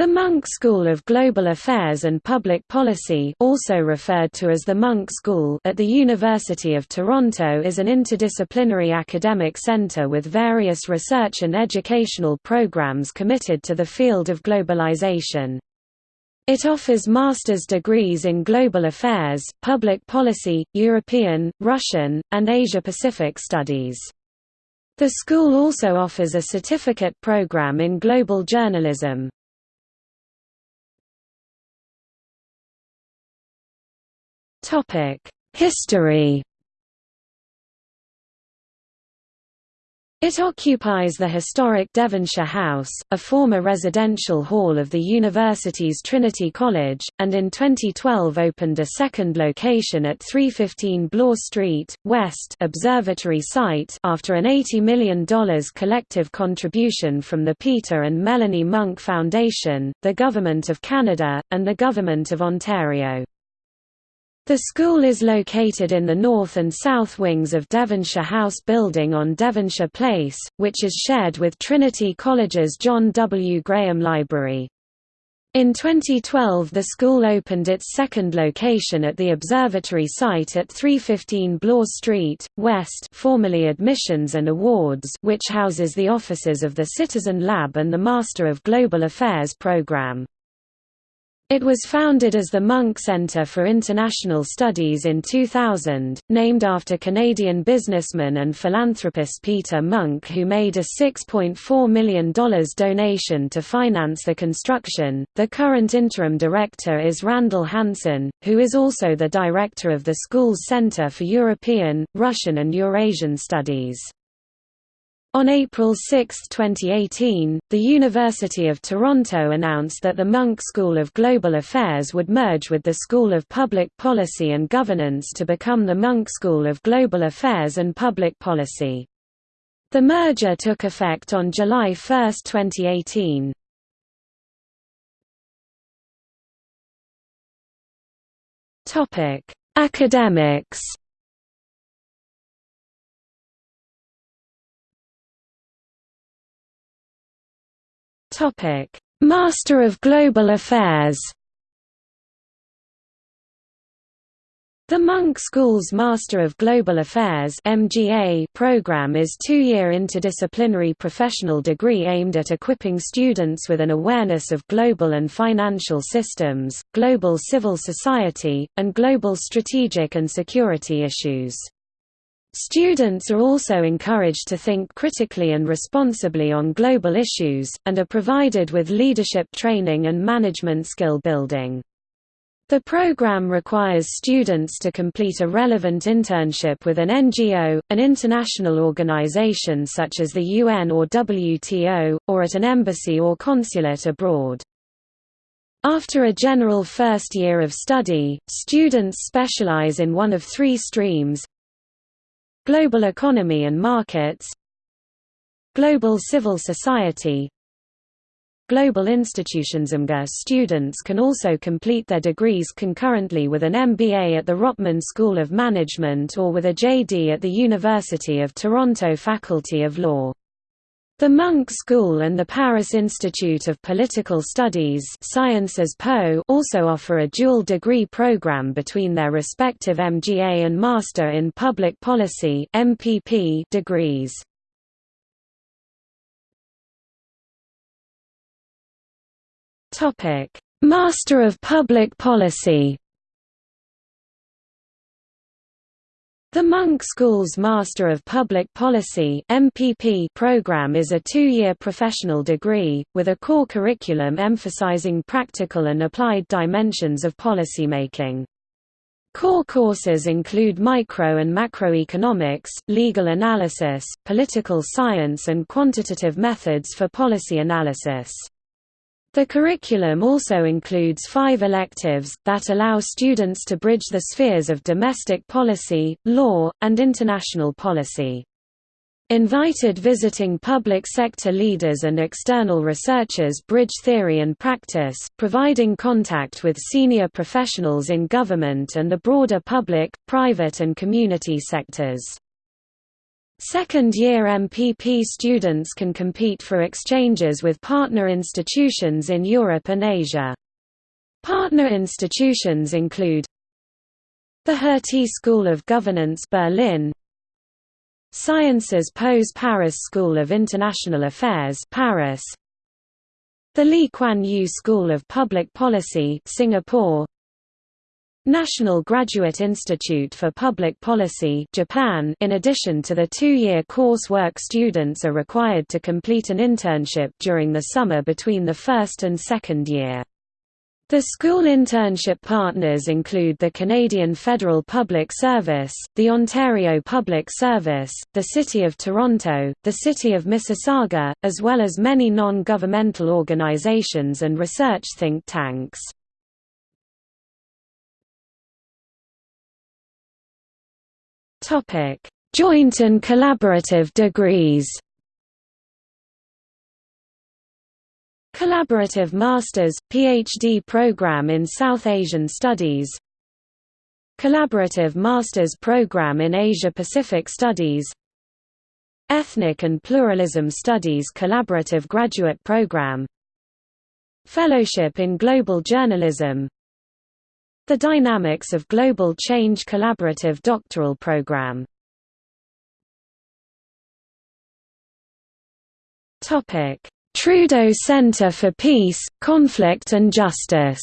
The Munk School of Global Affairs and Public Policy also referred to as the Munk School at the University of Toronto is an interdisciplinary academic centre with various research and educational programs committed to the field of globalization. It offers master's degrees in global affairs, public policy, European, Russian, and Asia-Pacific studies. The school also offers a certificate program in global journalism. History It occupies the historic Devonshire House, a former residential hall of the university's Trinity College, and in 2012 opened a second location at 315 Bloor Street, West observatory site after an $80 million collective contribution from the Peter and Melanie Munk Foundation, the Government of Canada, and the Government of Ontario. The school is located in the north and south wings of Devonshire House building on Devonshire Place, which is shared with Trinity College's John W. Graham Library. In 2012 the school opened its second location at the observatory site at 315 Bloor Street, West formerly Admissions and Awards which houses the offices of the Citizen Lab and the Master of Global Affairs program. It was founded as the Munk Centre for International Studies in 2000, named after Canadian businessman and philanthropist Peter Munk who made a $6.4 million donation to finance the construction. The current interim director is Randall Hansen, who is also the director of the school's Centre for European, Russian and Eurasian Studies. On April 6, 2018, the University of Toronto announced that the Munk School of Global Affairs would merge with the School of Public Policy and Governance to become the Munk School of Global Affairs and Public Policy. The merger took effect on July 1, 2018. Academics Topic: Master of Global Affairs. The Munk School's Master of Global Affairs (MGA) program is two-year interdisciplinary professional degree aimed at equipping students with an awareness of global and financial systems, global civil society, and global strategic and security issues. Students are also encouraged to think critically and responsibly on global issues, and are provided with leadership training and management skill building. The program requires students to complete a relevant internship with an NGO, an international organization such as the UN or WTO, or at an embassy or consulate abroad. After a general first year of study, students specialize in one of three streams Global Economy and Markets Global Civil Society Global Institutions MGA students can also complete their degrees concurrently with an MBA at the Rotman School of Management or with a JD at the University of Toronto Faculty of Law. The Munk School and the Paris Institute of Political Studies Sciences Po also offer a dual degree program between their respective MGA and Master in Public Policy MPP degrees. Master of Public Policy The Munk School's Master of Public Policy (MPP) program is a two-year professional degree with a core curriculum emphasizing practical and applied dimensions of policymaking. Core courses include micro and macroeconomics, legal analysis, political science and quantitative methods for policy analysis. The curriculum also includes five electives, that allow students to bridge the spheres of domestic policy, law, and international policy. Invited visiting public sector leaders and external researchers bridge theory and practice, providing contact with senior professionals in government and the broader public, private and community sectors. Second-year MPP students can compete for exchanges with partner institutions in Europe and Asia. Partner institutions include the Hertie School of Governance Berlin. Sciences Po Paris School of International Affairs Paris. The Lee Kuan Yew School of Public Policy Singapore National Graduate Institute for Public Policy Japan in addition to the two-year coursework students are required to complete an internship during the summer between the first and second year. The school internship partners include the Canadian Federal Public Service, the Ontario Public Service, the City of Toronto, the City of Mississauga, as well as many non-governmental organizations and research think tanks. Topic: Joint and collaborative degrees. Collaborative Masters PhD program in South Asian Studies. Collaborative Masters program in Asia Pacific Studies. Ethnic and Pluralism Studies Collaborative Graduate Program Fellowship in Global Journalism the Dynamics of Global Change Collaborative Doctoral Program. Trudeau Center for Peace, Conflict and Justice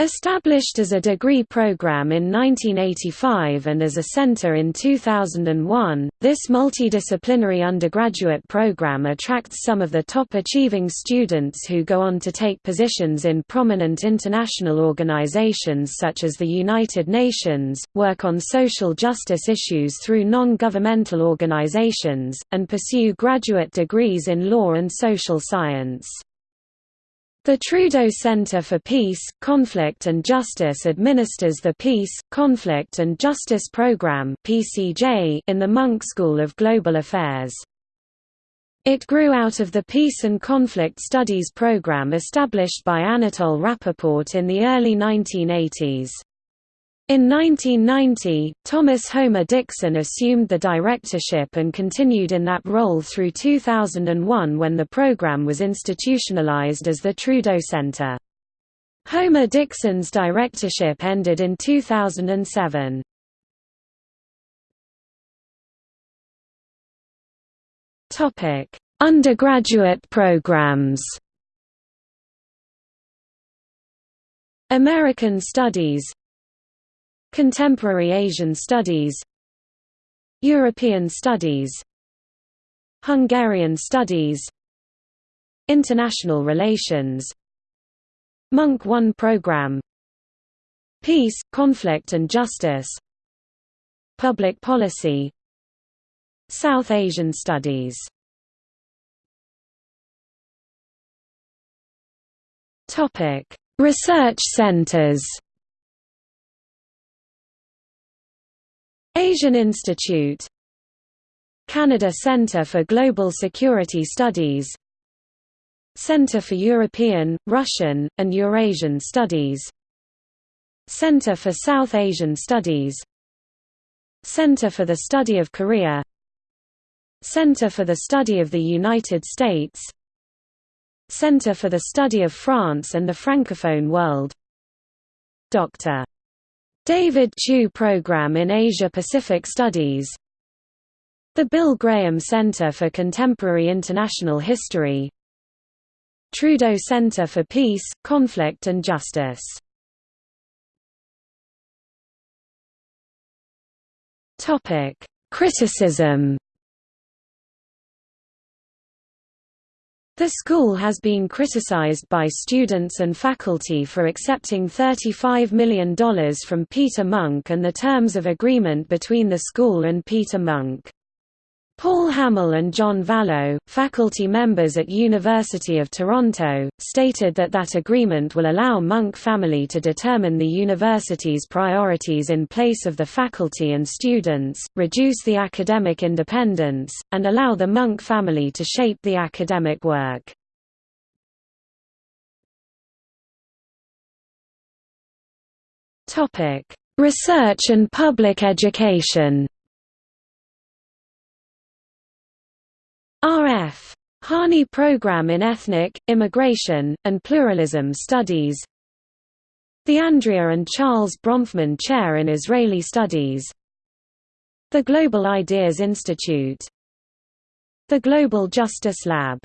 Established as a degree program in 1985 and as a center in 2001, this multidisciplinary undergraduate program attracts some of the top-achieving students who go on to take positions in prominent international organizations such as the United Nations, work on social justice issues through non-governmental organizations, and pursue graduate degrees in law and social science. The Trudeau Center for Peace, Conflict and Justice administers the Peace, Conflict and Justice Program in the Munk School of Global Affairs. It grew out of the Peace and Conflict Studies program established by Anatol Rapoport in the early 1980s. In 1990, Thomas Homer Dixon assumed the directorship and continued in that role through 2001 when the program was institutionalized as the Trudeau Center. Homer Dixon's directorship ended in 2007. Undergraduate programs American Studies Contemporary Asian Studies European Studies Hungarian Studies International Relations Munk One Program Peace, Conflict and Justice Public Policy South Asian Studies. Research centers Asian Institute Canada Centre for Global Security Studies Centre for European, Russian, and Eurasian Studies Centre for South Asian Studies Centre for the Study of Korea Centre for the Study of the United States Centre for the Study of France and the Francophone World Dr. David Chiu Program in Asia-Pacific Studies. The Bill Graham Center for Contemporary International History. Trudeau Center for Peace, Conflict and Justice. Criticism The school has been criticized by students and faculty for accepting $35 million from Peter Munk and the terms of agreement between the school and Peter Munk. Paul Hamel and John Valleau, faculty members at University of Toronto, stated that that agreement will allow Munk family to determine the university's priorities in place of the faculty and students, reduce the academic independence, and allow the Munk family to shape the academic work. Research and Public Education R.F. Harney Program in Ethnic, Immigration, and Pluralism Studies. The Andrea and Charles Bronfman Chair in Israeli Studies. The Global Ideas Institute. The Global Justice Lab